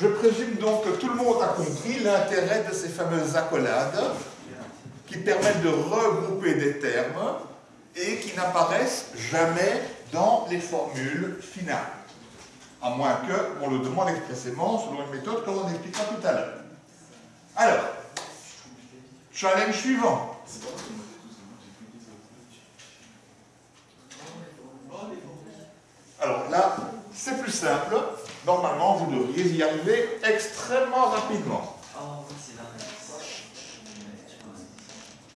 Je présume donc que tout le monde a compris l'intérêt de ces fameuses accolades qui permettent de regrouper des termes et qui n'apparaissent jamais dans les formules finales. À moins qu'on le demande expressément selon une méthode comme on expliquera tout à l'heure. Alors, challenge suivant. Alors là, Normalement, vous devriez y arriver extrêmement rapidement.